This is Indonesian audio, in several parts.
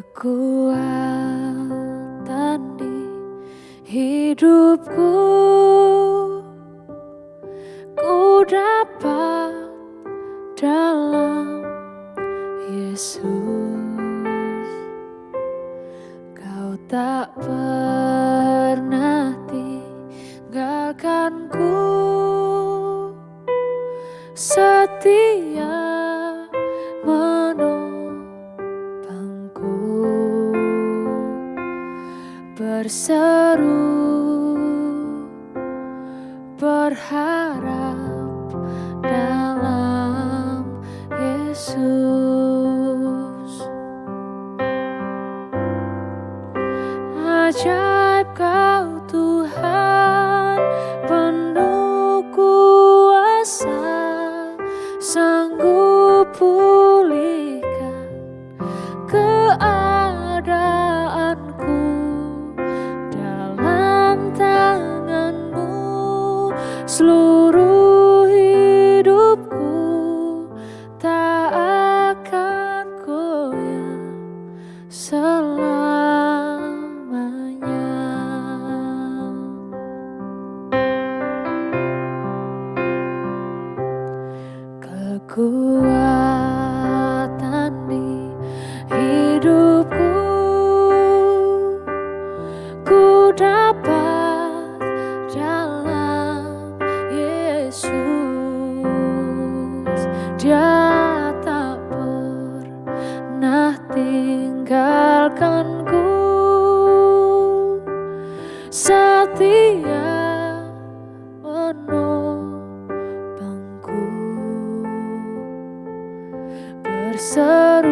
kekuatan di hidupku. Ku dapat dalam Yesus. Kau tak pernah tinggalkanku. Setia berseru berharap dalam Yesus. Ajaib seluruh hidupku tak akan goyah selamanya. Kekuatan di hidupku ku dapat Dia tak pernah tinggalkanku. Setia menopangku Berseru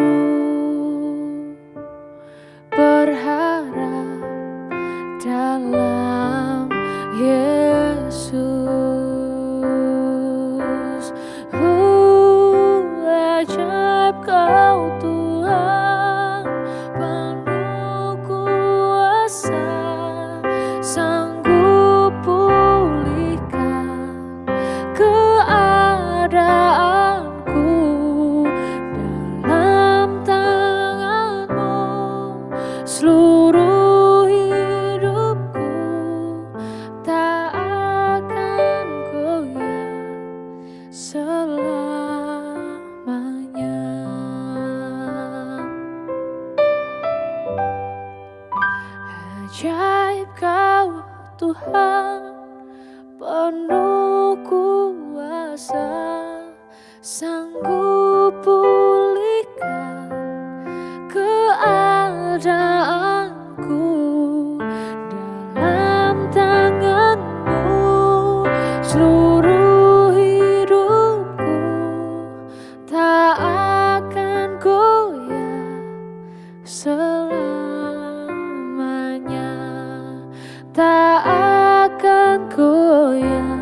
ajaib kau Tuhan Penuh kuasa. Sanggup pulihkan Keadaanku Dalam tanganmu Seluruh hidupku. Tak akan goyah